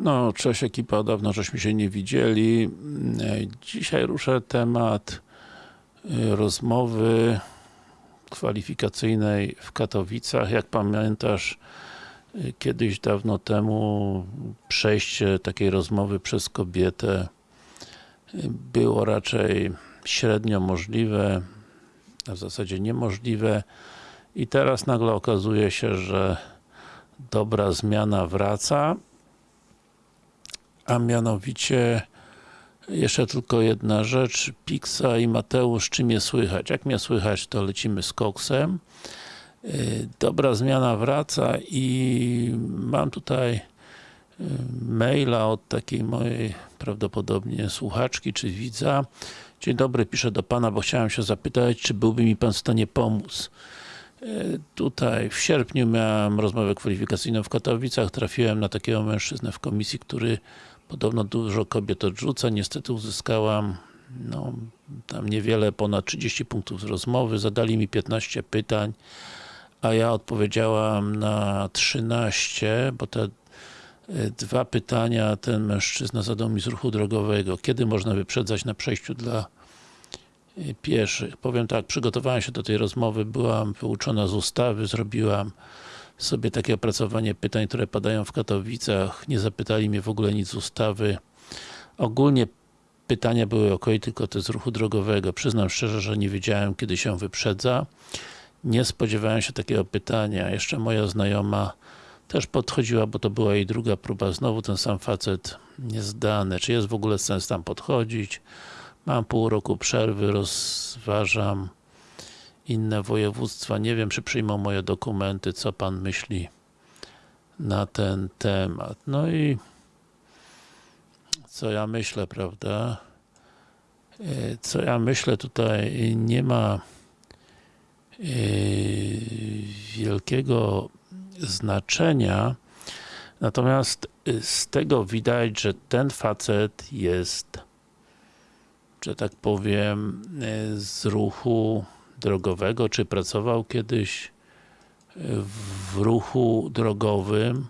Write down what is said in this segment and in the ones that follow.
No, cześć ekipa, dawno żeśmy się nie widzieli. Dzisiaj ruszę temat e, rozmowy kwalifikacyjnej w Katowicach. Jak pamiętasz, e, kiedyś dawno temu przejście takiej rozmowy przez kobietę e, było raczej średnio możliwe, a w zasadzie niemożliwe i teraz nagle okazuje się, że dobra zmiana wraca a mianowicie jeszcze tylko jedna rzecz, Pixa i Mateusz, czy mnie słychać? Jak mnie słychać, to lecimy z koksem. Yy, Dobra zmiana wraca i mam tutaj yy, maila od takiej mojej prawdopodobnie słuchaczki czy widza. Dzień dobry, piszę do Pana, bo chciałem się zapytać, czy byłby mi Pan w stanie pomóc. Yy, Tutaj w sierpniu miałem rozmowę kwalifikacyjną w Katowicach, trafiłem na takiego mężczyznę w komisji, który podobno dużo kobiet odrzuca, niestety uzyskałam no, tam niewiele, ponad 30 punktów z rozmowy, zadali mi 15 pytań, a ja odpowiedziałam na 13, bo te y, dwa pytania ten mężczyzna zadał mi z ruchu drogowego. Kiedy można wyprzedzać na przejściu dla y, pieszych? Powiem tak, przygotowałem się do tej rozmowy, byłam wyuczona z ustawy, zrobiłam sobie takie opracowanie pytań, które padają w Katowicach. Nie zapytali mnie w ogóle nic z ustawy. Ogólnie pytania były ok, tylko te z ruchu drogowego. Przyznam szczerze, że nie wiedziałem, kiedy się wyprzedza. Nie spodziewałem się takiego pytania. Jeszcze moja znajoma też podchodziła, bo to była jej druga próba. Znowu ten sam facet niezdany. Czy jest w ogóle sens tam podchodzić? Mam pół roku przerwy, rozważam inne województwa. Nie wiem, czy przyjmą moje dokumenty, co Pan myśli na ten temat. No i co ja myślę, prawda? E, Co ja myślę, tutaj nie ma e, wielkiego znaczenia, natomiast e, z tego widać, że ten facet jest, że tak powiem, z ruchu drogowego, czy pracował kiedyś w ruchu drogowym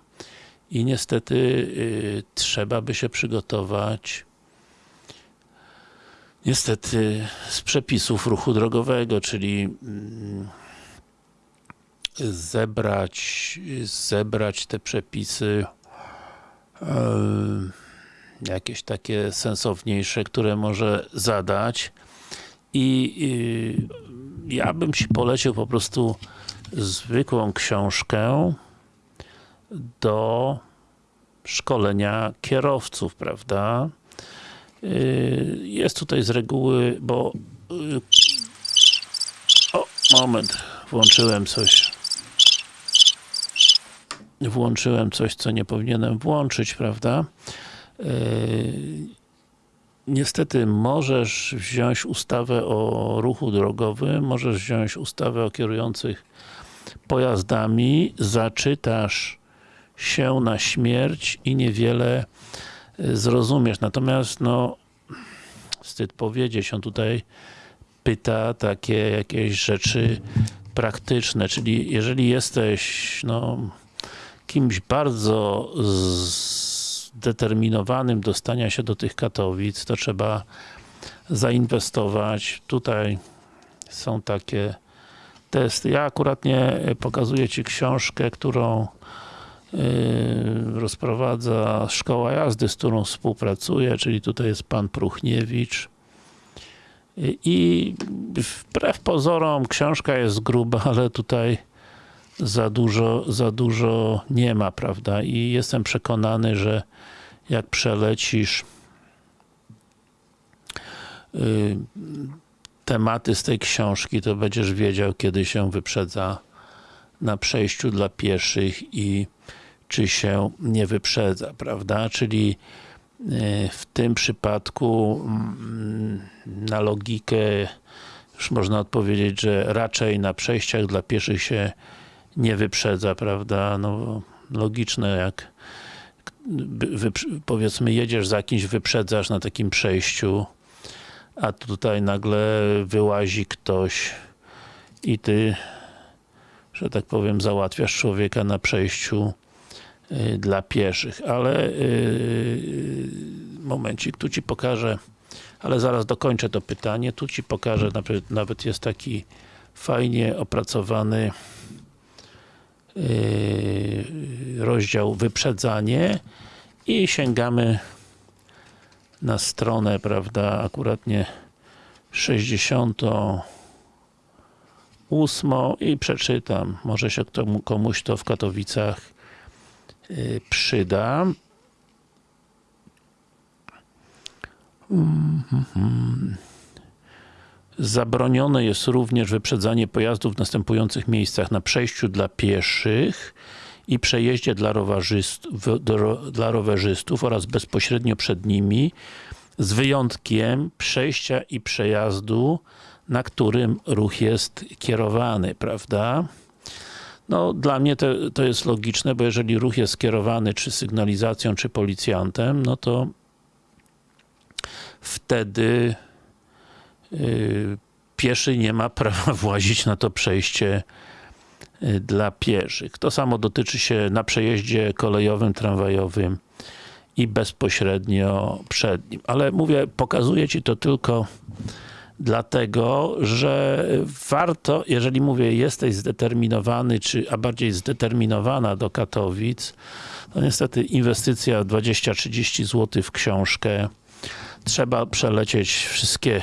i niestety y, trzeba by się przygotować niestety z przepisów ruchu drogowego, czyli mm, zebrać, zebrać te przepisy e, jakieś takie sensowniejsze, które może zadać i y, ja bym ci polecił po prostu zwykłą książkę do szkolenia kierowców, prawda? Y, Jest tutaj z reguły, bo y, o, moment, włączyłem coś włączyłem coś, co nie powinienem włączyć, prawda? Niestety możesz wziąć ustawę o ruchu drogowym, możesz wziąć ustawę o kierujących pojazdami, zaczytasz się na śmierć i niewiele y, zrozumiesz. Natomiast no wstyd powiedzieć, on tutaj pyta takie jakieś rzeczy praktyczne, czyli jeżeli jesteś no kimś bardzo zdeterminowanym do stania się do tych Katowic, to trzeba zainwestować. Tutaj są takie testy. Ja akurat nie pokazuję Ci książkę, którą yy, rozprowadza Szkoła Jazdy, z którą współpracuję, czyli tutaj jest Pan Pruchniewicz. I wbrew pozorom książka jest gruba, ale tutaj za dużo, za dużo nie ma, prawda? I jestem przekonany, że jak przelecisz y, tematy z tej książki, to będziesz wiedział, kiedy się wyprzedza na przejściu dla pieszych i czy się nie wyprzedza, prawda? Czyli y, w tym przypadku mm, na logikę już można odpowiedzieć, że raczej na przejściach dla pieszych się nie wyprzedza, prawda? No, logiczne jak powiedzmy jedziesz za kimś, wyprzedzasz na takim przejściu, a tutaj nagle wyłazi ktoś i ty, że tak powiem, załatwiasz człowieka na przejściu y, dla pieszych, ale yy, momencik, tu Ci pokażę, ale zaraz dokończę to pytanie, tu Ci pokażę, nawet, nawet jest taki fajnie opracowany rozdział wyprzedzanie i sięgamy na stronę, prawda, akuratnie 68 i przeczytam. Może się komuś to w Katowicach yy, przyda. Zabronione jest również wyprzedzanie pojazdów w następujących miejscach. Na przejściu dla pieszych i przejeździe dla rowerzystów, dla rowerzystów oraz bezpośrednio przed nimi z wyjątkiem przejścia i przejazdu, na którym ruch jest kierowany, prawda? No, dla mnie to, to jest logiczne, bo jeżeli ruch jest kierowany czy sygnalizacją, czy policjantem, no to wtedy pieszy nie ma prawa włazić na to przejście yy, dla pieszych. To samo dotyczy się na przejeździe kolejowym, tramwajowym i bezpośrednio przed nim. Ale mówię, pokazuję Ci to tylko dlatego, że warto, jeżeli mówię, jesteś zdeterminowany, czy, a bardziej zdeterminowana do Katowic, to niestety inwestycja 20-30 zł w książkę, trzeba przelecieć wszystkie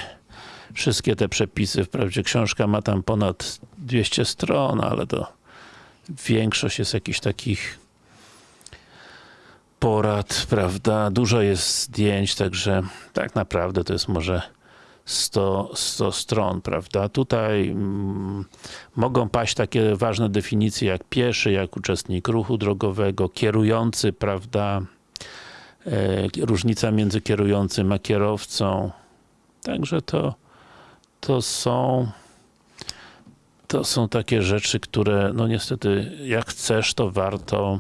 wszystkie te przepisy. Wprawdzie książka ma tam ponad 200 stron, ale to większość jest jakichś takich porad, prawda? Dużo jest zdjęć, także tak naprawdę to jest może 100, 100 stron, prawda? Tutaj mm, mogą paść takie ważne definicje jak pieszy, jak uczestnik ruchu drogowego, kierujący, prawda? E, różnica między kierującym a kierowcą. Także to, to są to są takie rzeczy, które no niestety jak chcesz, to warto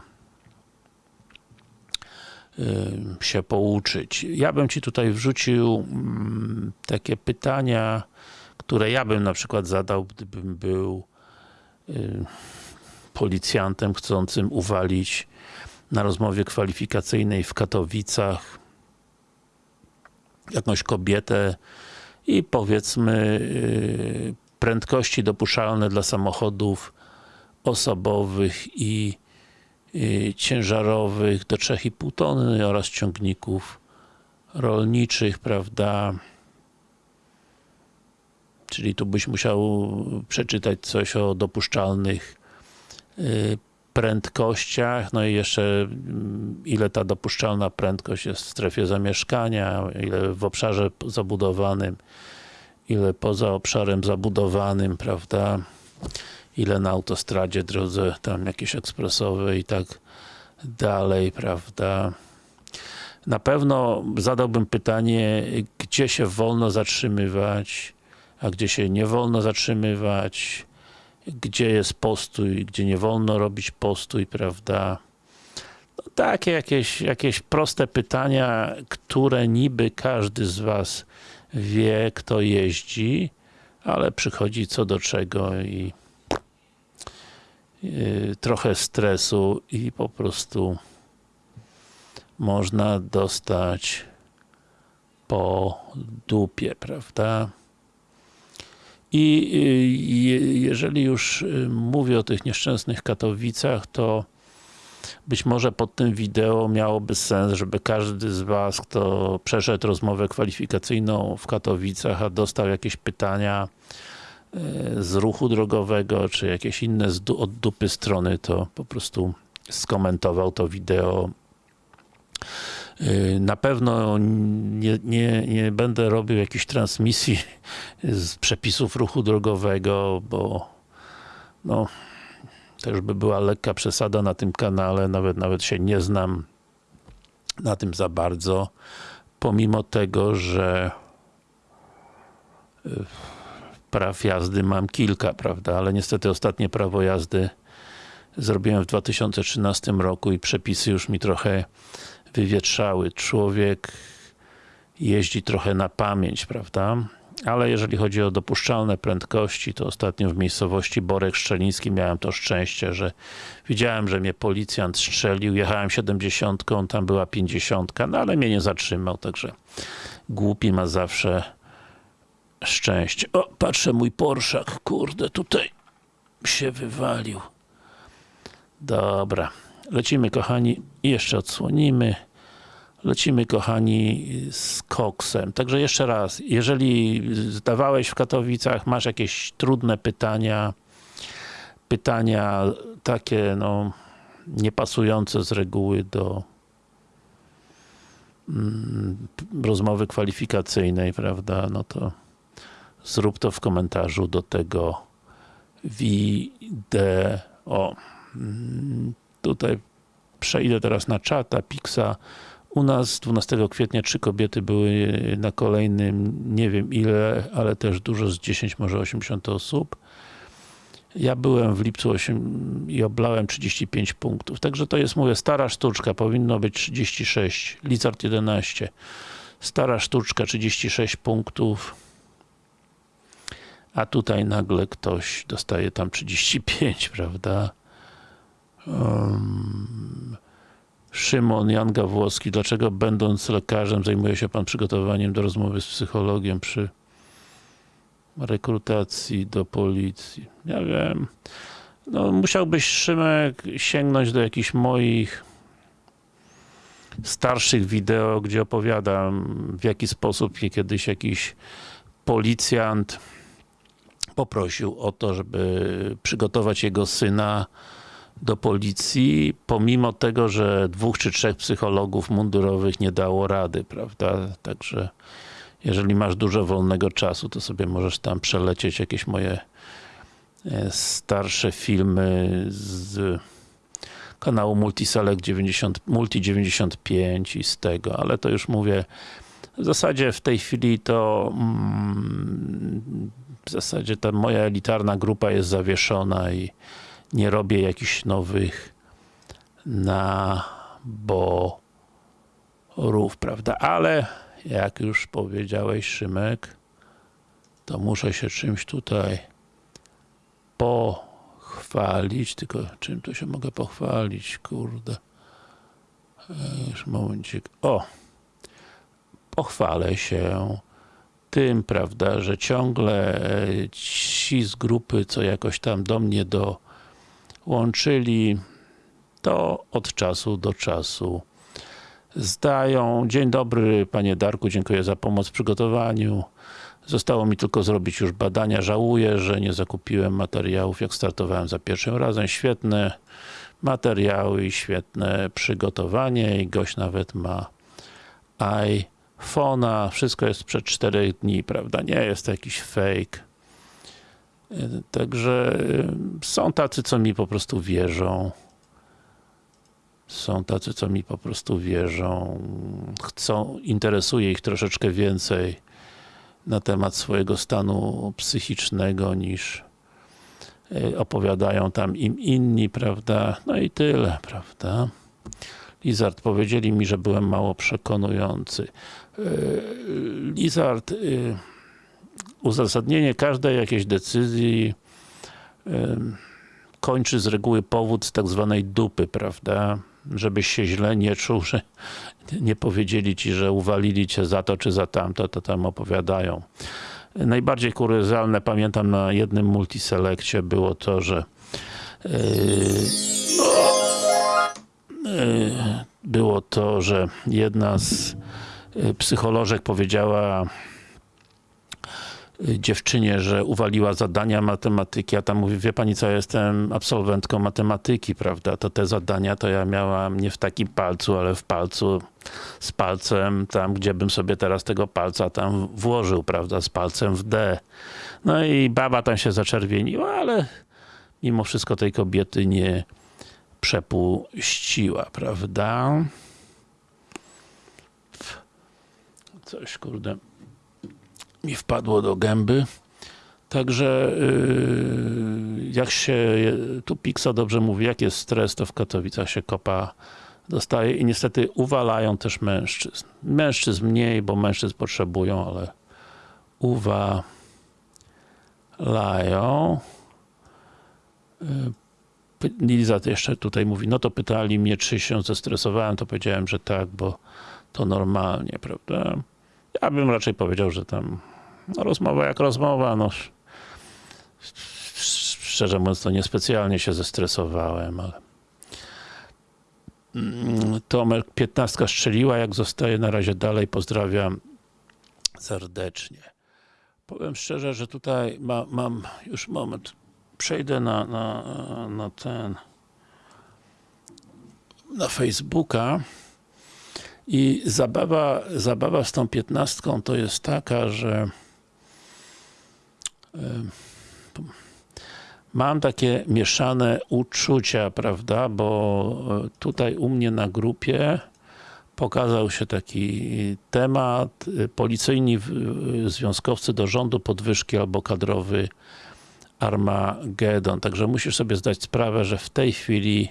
się pouczyć. Ja bym Ci tutaj wrzucił mm, takie pytania, które ja bym na przykład zadał, gdybym był policjantem chcącym uwalić na rozmowie kwalifikacyjnej w Katowicach jakąś kobietę i powiedzmy y, prędkości dopuszczalne dla samochodów osobowych i y, ciężarowych do 3,5 tony oraz ciągników rolniczych, prawda? Czyli tu byś musiał przeczytać coś o dopuszczalnych y, prędkościach, no i jeszcze mm, ile ta dopuszczalna prędkość jest w strefie zamieszkania, ile w obszarze zabudowanym, ile poza obszarem zabudowanym, prawda, ile na autostradzie, drodze tam jakieś ekspresowe i tak dalej, prawda. Na pewno zadałbym pytanie, gdzie się wolno zatrzymywać, a gdzie się nie wolno zatrzymywać, gdzie jest postój, gdzie nie wolno robić postój, prawda? No, takie jakieś, jakieś proste pytania, które niby każdy z Was wie, kto jeździ, ale przychodzi co do czego i yy, trochę stresu i po prostu można dostać po dupie, prawda? I y, jeżeli już y, mówię o tych nieszczęsnych Katowicach, to być może pod tym wideo miałoby sens, żeby każdy z Was, kto przeszedł rozmowę kwalifikacyjną w Katowicach, a dostał jakieś pytania y, z ruchu drogowego, czy jakieś inne od dupy strony, to po prostu skomentował to wideo na pewno nie, nie, nie będę robił jakiejś transmisji z przepisów ruchu drogowego, bo no, też by była lekka przesada na tym kanale, nawet, nawet się nie znam na tym za bardzo, pomimo tego, że y, praw jazdy mam kilka, prawda, ale niestety ostatnie prawo jazdy zrobiłem w 2013 roku i przepisy już mi trochę wywietrzały. Człowiek jeździ trochę na pamięć, prawda? ale jeżeli chodzi o dopuszczalne prędkości, to ostatnio w miejscowości Borek Szczeliński miałem to szczęście, że widziałem, że mnie policjant strzelił, jechałem 70, tam była 50, no ale mnie nie zatrzymał, także głupi ma zawsze szczęście. O, patrzę mój Porszak, kurde, tutaj się wywalił. Dobra, lecimy kochani, jeszcze odsłonimy. Lecimy kochani z koksem. Także jeszcze raz, jeżeli zdawałeś w Katowicach, masz jakieś trudne pytania, pytania takie no niepasujące z reguły do mm, rozmowy kwalifikacyjnej, prawda, no to zrób to w komentarzu do tego wideo. Tutaj przejdę teraz na czata, Pixa. U nas 12 kwietnia trzy kobiety były na kolejnym, nie wiem ile, ale też dużo, z 10, może 80 osób. Ja byłem w lipcu 8 i oblałem 35 punktów. Także to jest, mówię, stara sztuczka, powinno być 36, Lizard 11. Stara sztuczka, 36 punktów. A tutaj nagle ktoś dostaje tam 35, prawda? Szymon Jan Gawłowski, dlaczego będąc lekarzem zajmuje się pan przygotowaniem do rozmowy z psychologiem przy rekrutacji do policji? Ja wiem. No, musiałbyś Szymek sięgnąć do jakichś moich starszych wideo, gdzie opowiadam w jaki sposób mnie kiedyś jakiś policjant poprosił o to, żeby przygotować jego syna do policji, pomimo tego, że dwóch czy trzech psychologów mundurowych nie dało rady, prawda? Także jeżeli masz dużo wolnego czasu, to sobie możesz tam przelecieć jakieś moje e, starsze filmy z kanału Multiselect 90, Multi 95 i z tego, ale to już mówię, w zasadzie w tej chwili to mm, w zasadzie ta moja elitarna grupa jest zawieszona i nie robię jakichś nowych naborów, prawda? Ale jak już powiedziałeś Szymek, to muszę się czymś tutaj pochwalić, tylko czym tu się mogę pochwalić, kurde. E, już momencik. O! Pochwalę się tym, prawda, że ciągle ci z grupy, co jakoś tam do mnie do łączyli, to od czasu do czasu zdają. Dzień dobry panie Darku, dziękuję za pomoc w przygotowaniu. Zostało mi tylko zrobić już badania. Żałuję, że nie zakupiłem materiałów, jak startowałem za pierwszym razem. Świetne materiały i świetne przygotowanie i gość nawet ma iPhone'a. Wszystko jest przed 4 dni, prawda? Nie jest to jakiś fake. Także y, są tacy, co mi po prostu wierzą. Są tacy, co mi po prostu wierzą. Chcą, interesuje ich troszeczkę więcej na temat swojego stanu psychicznego niż y, opowiadają tam im inni, prawda? No i tyle, prawda? Lizard, powiedzieli mi, że byłem mało przekonujący. Y, Lizard, uzasadnienie każdej jakiejś decyzji kończy z reguły powód z tak zwanej dupy, prawda? Żebyś się źle nie czuł, że nie powiedzieli ci, że uwalili cię za to czy za tamto, to tam opowiadają. Najbardziej kuriozalne pamiętam na jednym multiselekcie było to, że yy, yy, było to, że jedna z yy, psycholożek powiedziała dziewczynie, że uwaliła zadania matematyki, a tam mówi, wie pani co, ja jestem absolwentką matematyki, prawda, to te zadania to ja miałam nie w takim palcu, ale w palcu z palcem tam, gdzie bym sobie teraz tego palca tam włożył, prawda, z palcem w D. No i baba tam się zaczerwieniła, ale mimo wszystko tej kobiety nie przepuściła, prawda? Coś, kurde mi wpadło do gęby. Także yy, jak się, tu Pixa dobrze mówi, jak jest stres, to w Katowicach się kopa dostaje i niestety uwalają też mężczyzn. Mężczyzn mniej, bo mężczyzn potrzebują, ale uwalają. Py- Liza jeszcze tutaj mówi, no to pytali mnie, czy się zestresowałem, to powiedziałem, że tak, bo to normalnie, prawda? Ja bym raczej powiedział, że tam no, rozmowa jak rozmowa, no szczerze mówiąc, to niespecjalnie się zestresowałem, ale Mm, Tomek 15 strzeliła, jak zostaje na razie dalej, pozdrawiam serdecznie. Powiem szczerze, że tutaj ma, mam już moment, przejdę na, na, na ten na Facebooka i zabawa, zabawa z tą piętnastką to jest taka, że mam takie mieszane uczucia, prawda, bo e, tutaj u mnie na grupie pokazał się taki temat, e, policyjni e, związkowcy do rządu podwyżki albo kadrowy Armagedon. Także musisz sobie zdać sprawę, że w tej chwili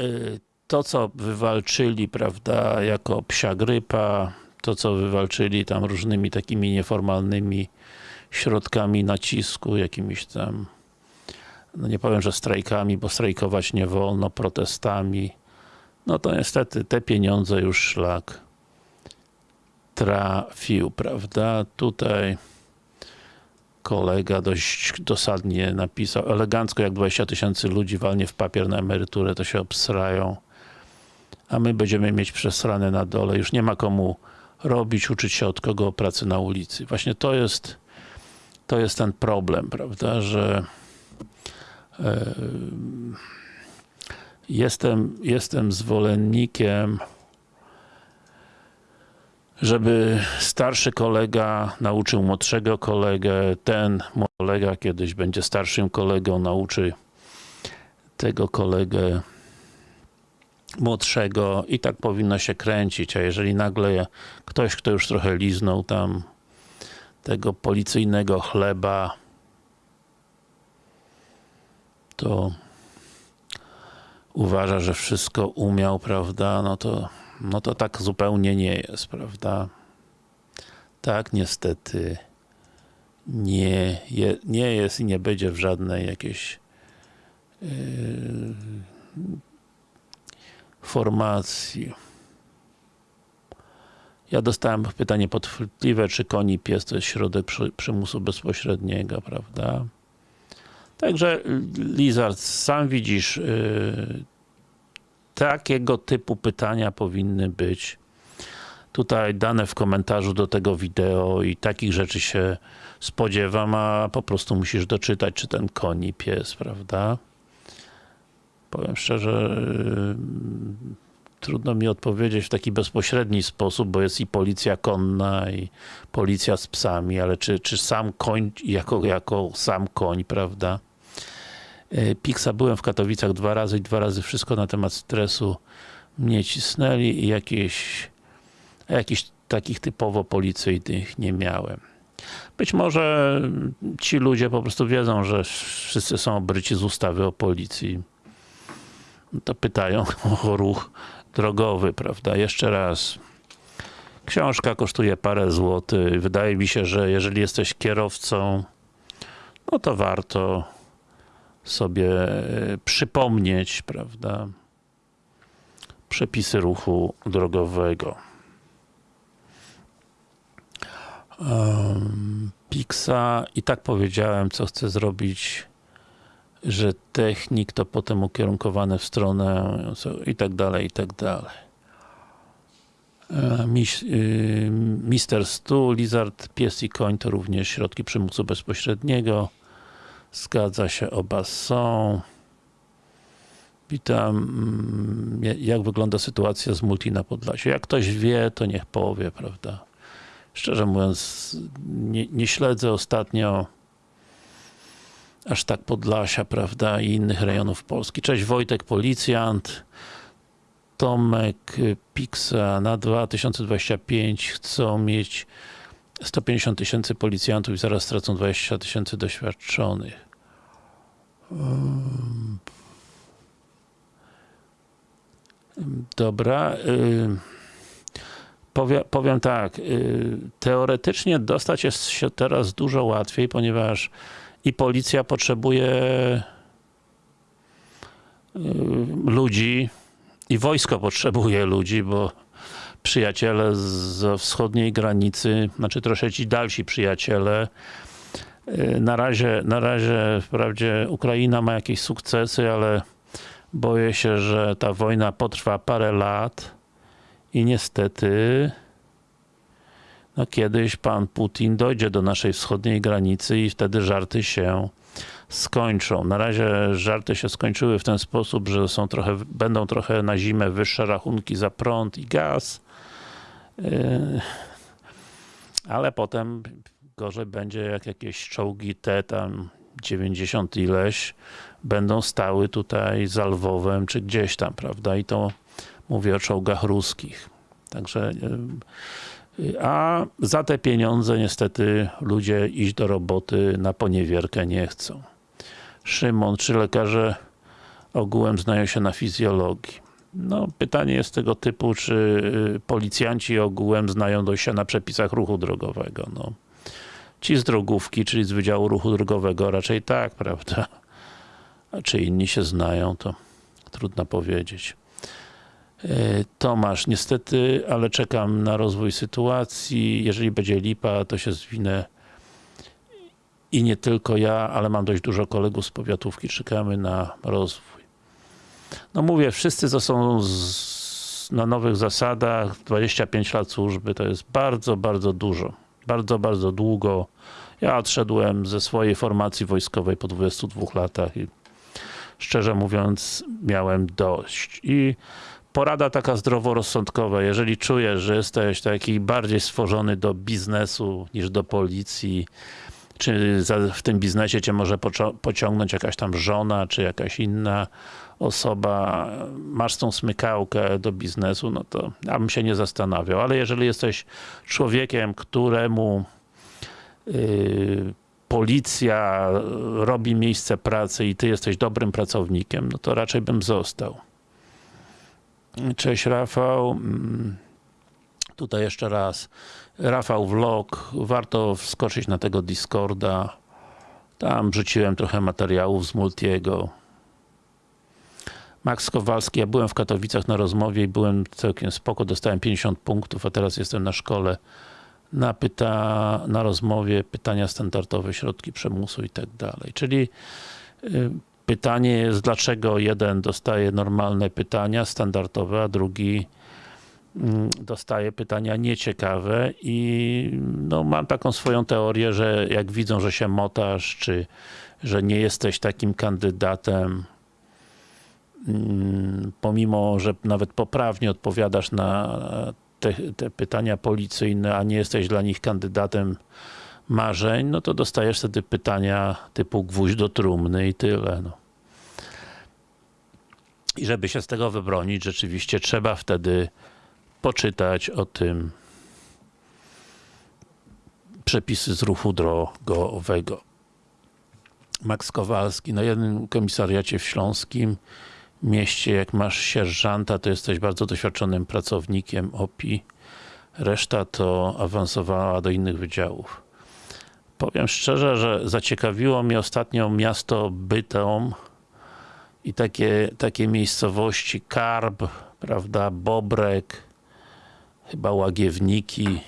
y, to, co wywalczyli, prawda, jako psia grypa, to, co wywalczyli tam różnymi takimi nieformalnymi środkami nacisku, jakimiś tam, no nie powiem, że strajkami, bo strajkować nie wolno, protestami, no to niestety te pieniądze już szlak trafił, prawda, tutaj kolega dość dosadnie napisał, elegancko jak 20 tysięcy ludzi walnie w papier na emeryturę, to się obsrają, a my będziemy mieć przesrane na dole, już nie ma komu robić, uczyć się od kogo pracy na ulicy. Właśnie to jest to jest ten problem, prawda, że e, jestem, jestem zwolennikiem żeby starszy kolega nauczył młodszego kolegę, ten kolega kiedyś będzie starszym kolegą, nauczy tego kolegę młodszego i tak powinno się kręcić, a jeżeli nagle ktoś, kto już trochę liznął tam tego policyjnego chleba, to uważa, że wszystko umiał, prawda, no to, no to tak zupełnie nie jest, prawda. Tak niestety nie, je, nie jest i nie będzie w żadnej jakiejś yy, formacji. Ja dostałem pytanie podchwytliwe, czy koni pies to jest środek przy, przymusu bezpośredniego, prawda? Także Lizard, sam widzisz, yy, takiego typu pytania powinny być tutaj dane w komentarzu do tego wideo i takich rzeczy się spodziewam, a po prostu musisz doczytać, czy ten koni pies, prawda? Powiem szczerze, yy, trudno mi odpowiedzieć w taki bezpośredni sposób, bo jest i policja konna, i policja z psami, ale czy, czy sam koń jako, jako sam koń, prawda? E, Pixa byłem w Katowicach dwa razy i dwa razy wszystko na temat stresu mnie cisnęli i jakieś, jakichś takich typowo policyjnych nie miałem. Być może ci ludzie po prostu wiedzą, że wszyscy są obryci z ustawy o policji. To pytają o ruch drogowy, prawda? Jeszcze raz. Książka kosztuje parę złotych. Wydaje mi się, że jeżeli jesteś kierowcą, no to warto sobie e, przypomnieć, prawda? Przepisy ruchu drogowego. Um, Pixa i tak powiedziałem, co chcę zrobić że technik to potem ukierunkowane w stronę i tak dalej, i tak dalej. E, y, Mister Stu, Lizard, Pies i Koń to również środki przymusu bezpośredniego. Zgadza się, oba są. Witam. Mm, Jak wygląda sytuacja z multi na Podlasiu? Jak ktoś wie, to niech powie, prawda? Szczerze mówiąc, nie, nie śledzę ostatnio aż tak Podlasia, prawda, i innych rejonów Polski. Cześć Wojtek, policjant. Tomek, Pixa na 2025 chcą mieć 150 tysięcy policjantów i zaraz stracą 20 tysięcy doświadczonych. Dobra. y, Powie, powiem tak, y, teoretycznie dostać jest się teraz dużo łatwiej, ponieważ i policja potrzebuje y, ludzi, i wojsko potrzebuje ludzi, bo przyjaciele z wschodniej granicy, znaczy troszeczkę dalsi przyjaciele, y, na razie, na razie wprawdzie Ukraina ma jakieś sukcesy, ale boję się, że ta wojna potrwa parę lat i niestety no kiedyś pan Putin dojdzie do naszej wschodniej granicy i wtedy żarty się skończą. Na razie żarty się skończyły w ten sposób, że są trochę, będą trochę na zimę wyższe rachunki za prąd i gaz. Yy, ale potem gorzej będzie, jak jakieś czołgi te tam 90 ileś będą stały tutaj za Lwowem, czy gdzieś tam, prawda? I to mówię o czołgach ruskich. Także y, a za te pieniądze niestety ludzie iść do roboty na poniewierkę nie chcą. Szymon, czy lekarze ogółem znają się na fizjologii? No, pytanie jest tego typu, czy y, policjanci ogółem znają się na przepisach ruchu drogowego. No. Ci z drogówki, czyli z Wydziału Ruchu Drogowego raczej tak, prawda? A czy inni się znają, to trudno powiedzieć. E, Tomasz, niestety, ale czekam na rozwój sytuacji. Jeżeli będzie lipa, to się zwinę i nie tylko ja, ale mam dość dużo kolegów z powiatówki. Czekamy na rozwój. No mówię, wszyscy to są z, na nowych zasadach. 25 lat służby to jest bardzo, bardzo dużo. Bardzo, bardzo długo. Ja odszedłem ze swojej formacji wojskowej po 22 latach i szczerze mówiąc miałem dość. I porada taka zdroworozsądkowa, jeżeli czujesz, że jesteś taki bardziej stworzony do biznesu niż do policji, czy w tym biznesie cię może pociągnąć jakaś tam żona, czy jakaś inna osoba, masz tą smykałkę do biznesu, no to ja bym się nie zastanawiał, ale jeżeli jesteś człowiekiem, któremu yy, policja robi miejsce pracy i ty jesteś dobrym pracownikiem, no to raczej bym został. Cześć Rafał. Mm, tutaj jeszcze raz. Rafał Vlog. Warto wskoczyć na tego Discorda. Tam wrzuciłem trochę materiałów z Multiego. Max Kowalski. Ja byłem w Katowicach na rozmowie i byłem całkiem spoko. Dostałem 50 punktów, a teraz jestem na szkole. Na, pyta, na rozmowie pytania standardowe, środki przymusu i tak dalej. Czyli y, Pytanie jest, dlaczego jeden dostaje normalne pytania, standardowe, a drugi mm, dostaje pytania nieciekawe i no, mam taką swoją teorię, że jak widzą, że się motasz, czy że nie jesteś takim kandydatem, mm, pomimo, że nawet poprawnie odpowiadasz na te, te pytania policyjne, a nie jesteś dla nich kandydatem marzeń, no to dostajesz wtedy pytania typu gwóźdź do trumny i tyle. No. I żeby się z tego wybronić, rzeczywiście trzeba wtedy poczytać o tym przepisy z ruchu drogowego. Max Kowalski, na jednym komisariacie w Śląskim mieście, jak masz sierżanta, to jesteś bardzo doświadczonym pracownikiem OPI. Reszta to awansowała do innych wydziałów. Powiem szczerze, że zaciekawiło mnie ostatnio miasto Bytom i takie, takie miejscowości Karb, prawda, Bobrek, chyba Łagiewniki.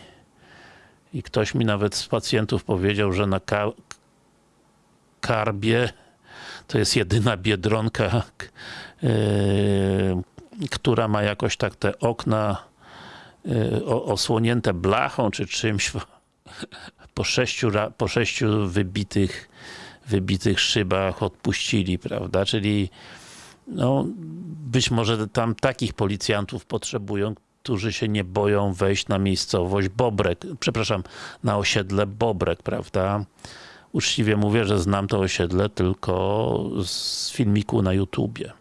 I ktoś mi nawet z pacjentów powiedział, że na Karbie to jest jedyna Biedronka, yy, która ma jakoś tak te okna yy, osłonięte blachą czy czymś po sześciu, po sześciu wybitych, wybitych szybach odpuścili, prawda? Czyli no, być może tam takich policjantów potrzebują, którzy się nie boją wejść na miejscowość Bobrek, przepraszam, na osiedle Bobrek, prawda? Uczciwie mówię, że znam to osiedle tylko z filmiku na YouTubie.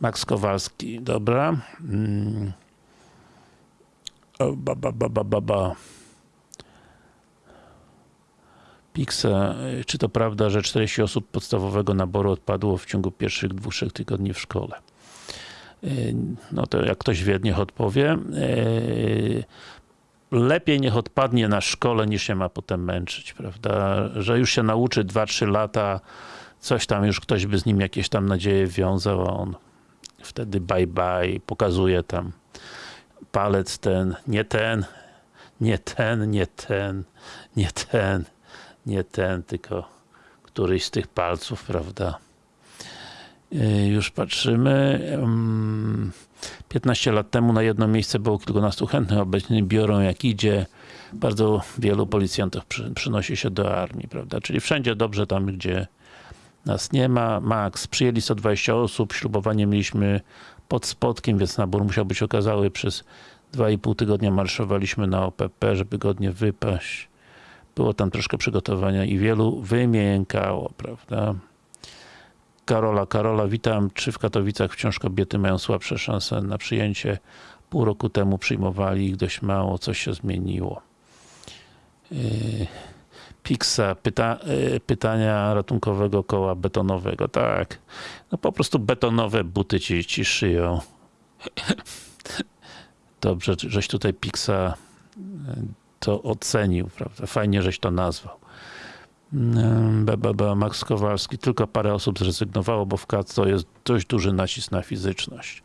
Max Kowalski, dobra. Mm. Ba, ba, ba, ba, ba, ba. Pixa, czy to prawda, że 40 osób podstawowego naboru odpadło w ciągu pierwszych dwóch, trzech tygodni w szkole? Yy, No to jak ktoś wie, niech odpowie. Yy, Lepiej niech odpadnie na szkole, niż się ma potem męczyć, prawda? Że już się nauczy 2-3 lata, coś tam już ktoś by z nim jakieś tam nadzieje wiązał, a on wtedy bye bye, pokazuje tam palec ten, nie ten, nie ten, nie ten, nie ten, nie ten, tylko któryś z tych palców, prawda? Yy, Już patrzymy. Mm, 15 lat temu na jedno miejsce było kilkunastu chętnych, obecnie biorą jak idzie. Bardzo wielu policjantów przy, przynosi się do armii, prawda? Czyli wszędzie dobrze tam, gdzie nas nie ma. Max, przyjęli 120 osób, ślubowanie mieliśmy pod Spodkiem, więc nabór musiał być okazały. Przez 2,5 tygodnia marszowaliśmy na OPP, żeby godnie wypaść. Było tam troszkę przygotowania i wielu wymiękało, prawda? Karola, Karola, witam. Czy w Katowicach wciąż kobiety mają słabsze szanse na przyjęcie? Pół roku temu przyjmowali ich dość mało, coś się zmieniło. Yy, Pixa, pyta, yy, pytania ratunkowego koła betonowego. Tak, no po prostu betonowe buty ci, ci szyją. Dobrze, żeś tutaj Pixa yy, to ocenił, prawda? Fajnie, żeś to nazwał. BBB, Max Kowalski, tylko parę osób zrezygnowało, bo w to jest dość duży nacisk na fizyczność.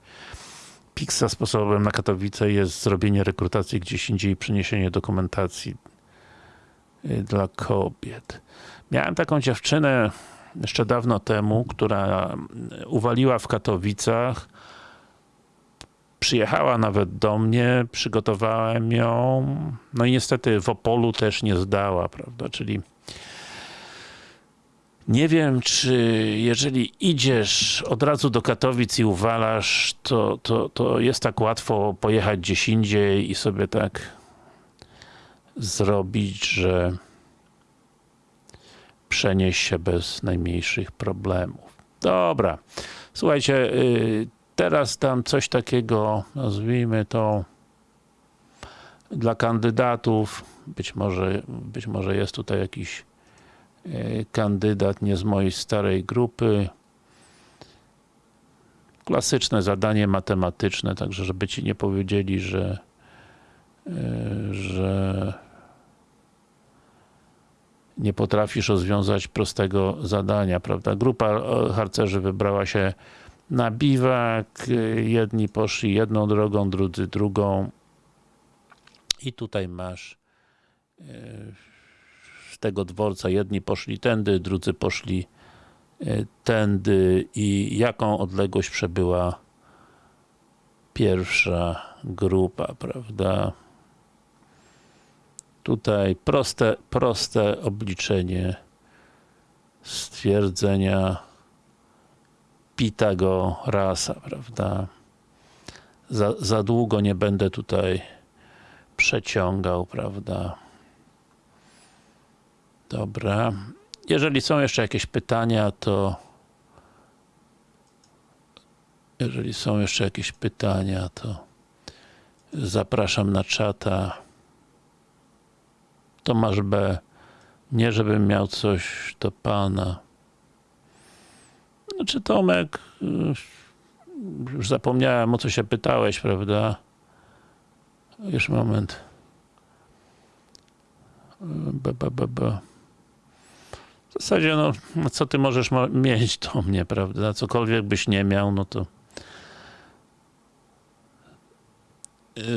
Pixa sposobem na Katowice jest zrobienie rekrutacji gdzieś indziej i przeniesienie dokumentacji y, dla kobiet. Miałem taką dziewczynę jeszcze dawno temu, która uwaliła w Katowicach, przyjechała nawet do mnie, przygotowałem ją, no i niestety w Opolu też nie zdała, prawda, czyli nie wiem, czy jeżeli idziesz od razu do Katowic i uwalasz, to, to, to jest tak łatwo pojechać gdzieś indziej i sobie tak zrobić, że przenieść się bez najmniejszych problemów. Dobra, słuchajcie, y, teraz tam coś takiego, nazwijmy to dla kandydatów, być może, być może jest tutaj jakiś kandydat nie z mojej starej grupy. Klasyczne zadanie matematyczne, także żeby ci nie powiedzieli, że że nie potrafisz rozwiązać prostego zadania, prawda? Grupa harcerzy wybrała się na biwak, jedni poszli jedną drogą, drudzy drugą. I tutaj masz z tego dworca. Jedni poszli tędy, drudzy poszli tędy. I jaką odległość przebyła pierwsza grupa, prawda? Tutaj proste, proste obliczenie stwierdzenia Pitagorasa, prawda? Za, za długo nie będę tutaj przeciągał, prawda? Dobra. Jeżeli są jeszcze jakieś pytania, to jeżeli są jeszcze jakieś pytania, to zapraszam na czata. Tomasz B. Nie, żebym miał coś do Pana. Znaczy Tomek, już zapomniałem o co się pytałeś, prawda? Już moment. B, b, b, b. W zasadzie, no, co ty możesz mieć do mnie, prawda? Cokolwiek byś nie miał, no to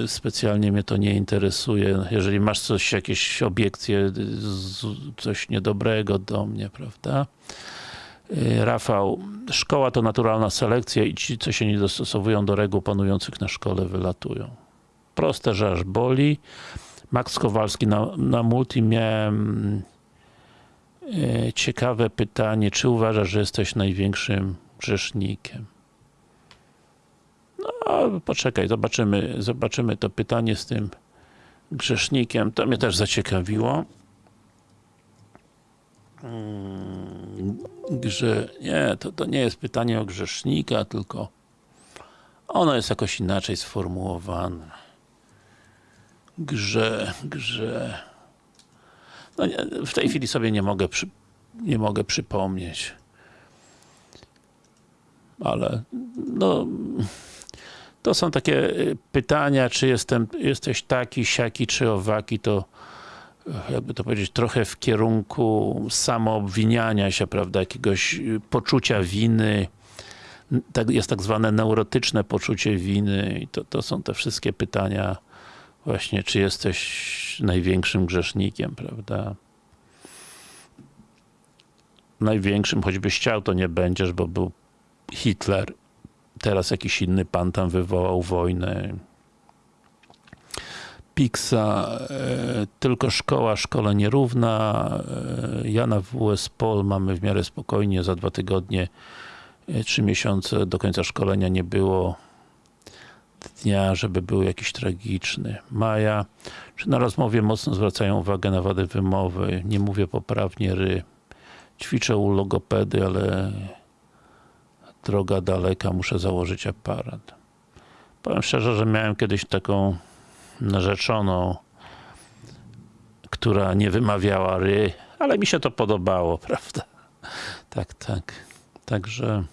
specjalnie mnie to nie interesuje. Jeżeli masz coś, jakieś obiekcje, coś niedobrego do mnie, prawda? Rafał, szkoła to naturalna selekcja i ci, co się nie dostosowują do reguł panujących na szkole, wylatują. Proste, że aż boli. Max Kowalski, na, na multi miałem e, ciekawe pytanie, czy uważasz, że jesteś największym grzesznikiem? No, poczekaj, zobaczymy, zobaczymy to pytanie z tym grzesznikiem. To mnie też zaciekawiło. Hmm, grze... Nie, to, to nie jest pytanie o grzesznika, tylko ono jest jakoś inaczej sformułowane. Grze, grze... No w tej chwili sobie nie mogę, przy, nie mogę przypomnieć. Ale, no To są takie y, pytania, czy jestem, jesteś taki, siaki, czy owaki, to jakby to powiedzieć, trochę w kierunku samoobwiniania się, prawda, jakiegoś y, poczucia winy, tak, jest tak zwane neurotyczne poczucie winy i to, to są te wszystkie pytania właśnie, czy jesteś największym grzesznikiem, prawda. Największym, choćbyś chciał, to nie będziesz, bo był Hitler, teraz jakiś inny pan tam wywołał wojnę. Pixa, e, tylko szkoła szkole nierówna. E, ja na WS Pol mamy w miarę spokojnie, za dwa tygodnie, e, trzy miesiące do końca szkolenia nie było dnia, żeby był jakiś tragiczny. Maja, czy na rozmowie mocno zwracają uwagę na wady wymowy? Nie mówię poprawnie ry. Ćwiczę u logopedy, ale droga daleka, muszę założyć aparat. Powiem szczerze, że miałem kiedyś taką narzeczoną, która nie wymawiała ry, ale mi się to podobało, prawda? Tak, tak. Także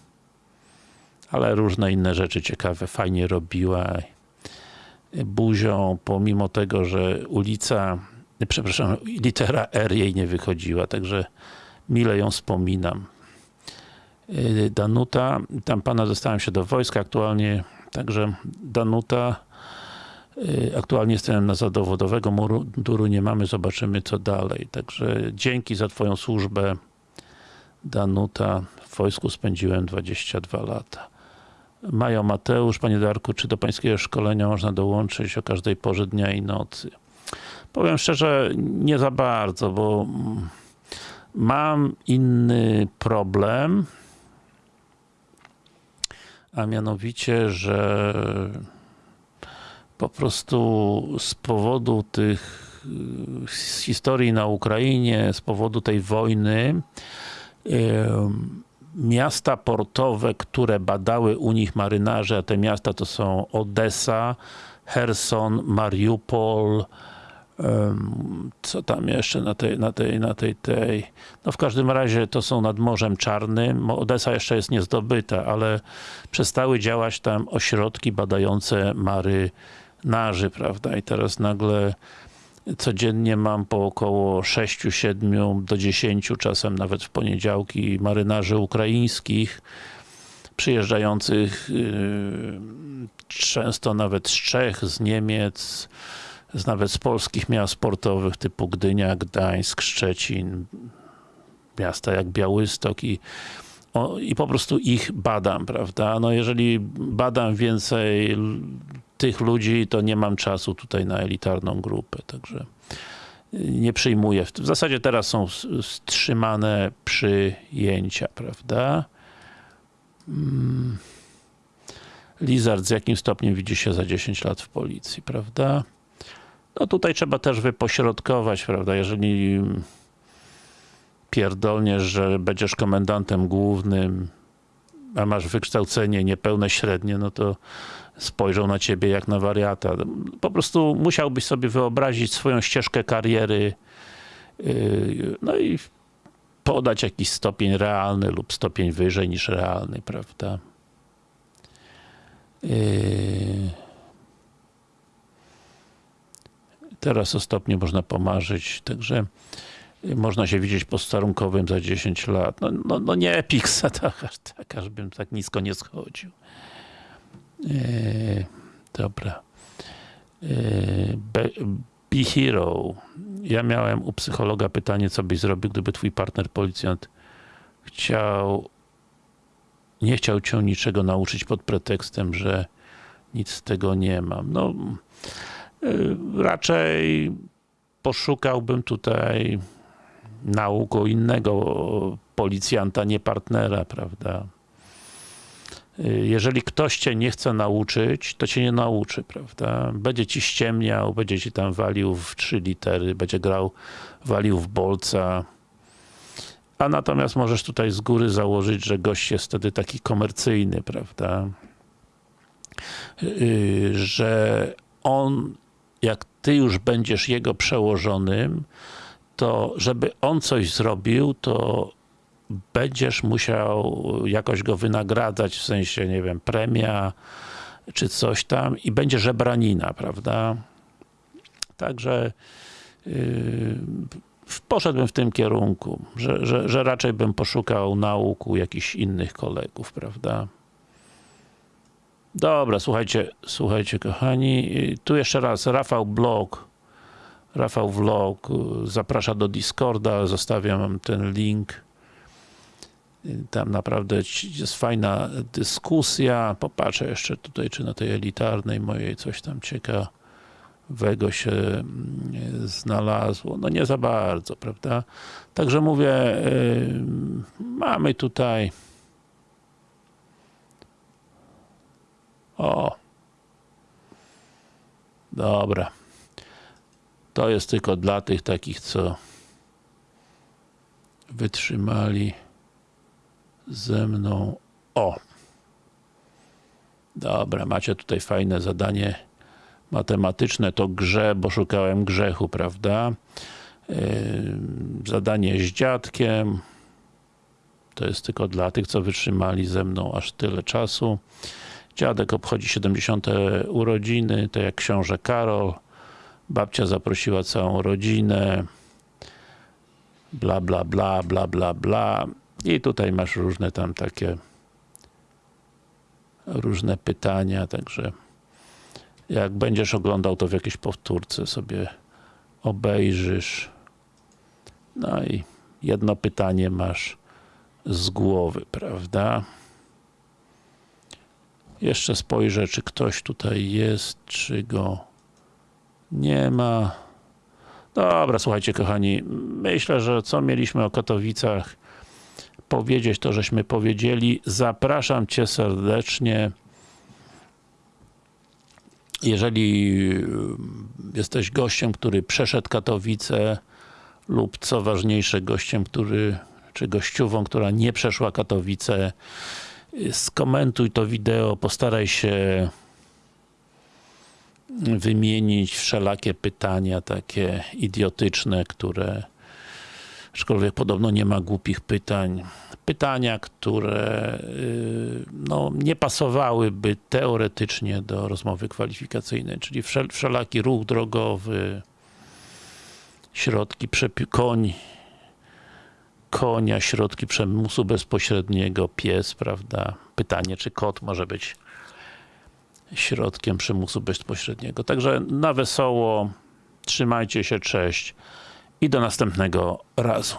ale różne inne rzeczy ciekawe, fajnie robiła. Buzią, pomimo tego, że ulica, przepraszam, litera R jej nie wychodziła, także mile ją wspominam. Danuta, tam pana dostałem się do wojska aktualnie, także Danuta, aktualnie jestem na zadowodowego munduru, nie mamy, zobaczymy co dalej. Także dzięki za twoją służbę Danuta, w wojsku spędziłem 22 lata. Majo Mateusz, Panie Darku, czy do Pańskiego szkolenia można dołączyć o każdej porze dnia i nocy? Powiem szczerze, nie za bardzo, bo mm, mam inny problem, a mianowicie, że po prostu z powodu tych z historii na Ukrainie, z powodu tej wojny miasta portowe, które badały u nich marynarze, a te miasta to są Odessa, Herson, Mariupol, co tam jeszcze na tej, na tej, na tej, tej, no w każdym razie to są nad Morzem Czarnym, Odessa jeszcze jest niezdobyta, ale przestały działać tam ośrodki badające marynarzy, prawda, i teraz nagle codziennie mam po około 6, 7 do 10, czasem nawet w poniedziałki marynarzy ukraińskich przyjeżdżających yy, często nawet z Czech, z Niemiec, z nawet z polskich miast sportowych typu Gdynia, Gdańsk, Szczecin, miasta jak Białystok i o, i po prostu ich badam, prawda? No jeżeli badam więcej tych ludzi, to nie mam czasu tutaj na elitarną grupę, także nie przyjmuję. W zasadzie teraz są wstrzymane przyjęcia, prawda? Mm. Lizard, z jakim stopniem widzi się za 10 lat w policji, prawda? No tutaj trzeba też wypośrodkować, prawda? Jeżeli pierdolniesz, że będziesz komendantem głównym, a masz wykształcenie niepełne średnie, no to spojrzą na ciebie jak na wariata. Po prostu musiałbyś sobie wyobrazić swoją ścieżkę kariery, yy, no i podać jakiś stopień realny lub stopień wyżej niż realny, prawda? Yy. Teraz o stopniu można pomarzyć, także można się widzieć posterunkowym za 10 lat. No, no, no nie Pixa, tak, tak, aż bym tak nisko nie schodził. Eee, dobra. Eee, Be, Be Hero. Ja miałem u psychologa pytanie, co byś zrobił, gdyby twój partner policjant chciał nie chciał cię niczego nauczyć pod pretekstem, że nic z tego nie mam. No, y, raczej poszukałbym tutaj nauk u innego policjanta, nie partnera, prawda? Y, Jeżeli ktoś cię nie chce nauczyć, to cię nie nauczy, prawda? Będzie ci ściemniał, będzie ci tam walił w trzy litery, będzie grał, walił w bolca. A natomiast możesz tutaj z góry założyć, że gość jest wtedy taki komercyjny, prawda? Yy, że on, jak ty już będziesz jego przełożonym, to żeby on coś zrobił, to będziesz musiał jakoś go wynagradzać, w sensie, nie wiem, premia, czy coś tam i będzie żebranina, prawda? Także yy, poszedłbym w tym kierunku, że, że, że raczej bym poszukał nauk u jakichś innych kolegów, prawda? Dobra, słuchajcie, słuchajcie kochani, tu jeszcze raz Rafał Blog, Rafał Vlog zaprasza do Discorda, zostawiam ten link. Tam naprawdę jest fajna dyskusja. Popatrzę jeszcze tutaj, czy na tej elitarnej mojej coś tam ciekawego się mm, znalazło. No nie za bardzo, prawda? Także mówię, yy, mamy tutaj o dobra to jest tylko dla tych takich, co wytrzymali ze mną. O! Dobra, macie tutaj fajne zadanie matematyczne, to grze, bo szukałem grzechu, prawda? Yy, zadanie z dziadkiem. To jest tylko dla tych, co wytrzymali ze mną aż tyle czasu. Dziadek obchodzi 70. urodziny, to jak książę Karol. Babcia zaprosiła całą rodzinę. Bla, bla, bla, bla, bla, bla. I tutaj masz różne tam takie różne pytania, także jak będziesz oglądał to w jakiejś powtórce sobie obejrzysz. No i jedno pytanie masz z głowy, prawda? Jeszcze spojrzę, czy ktoś tutaj jest, czy go nie ma. Dobra, słuchajcie kochani, myślę, że co mieliśmy o Katowicach powiedzieć, to żeśmy powiedzieli. Zapraszam Cię serdecznie. Jeżeli jesteś gościem, który przeszedł Katowice lub co ważniejsze, gościem, który czy gościową, która nie przeszła Katowice, skomentuj to wideo, postaraj się wymienić wszelakie pytania takie idiotyczne, które aczkolwiek podobno nie ma głupich pytań. Pytania, które y, no, nie pasowałyby teoretycznie do rozmowy kwalifikacyjnej, czyli wszel wszelaki ruch drogowy, środki koń, konia, środki przemysłu bezpośredniego, pies, prawda? Pytanie, czy kot może być środkiem przymusu bezpośredniego. Także na wesoło, trzymajcie się, cześć i do następnego razu.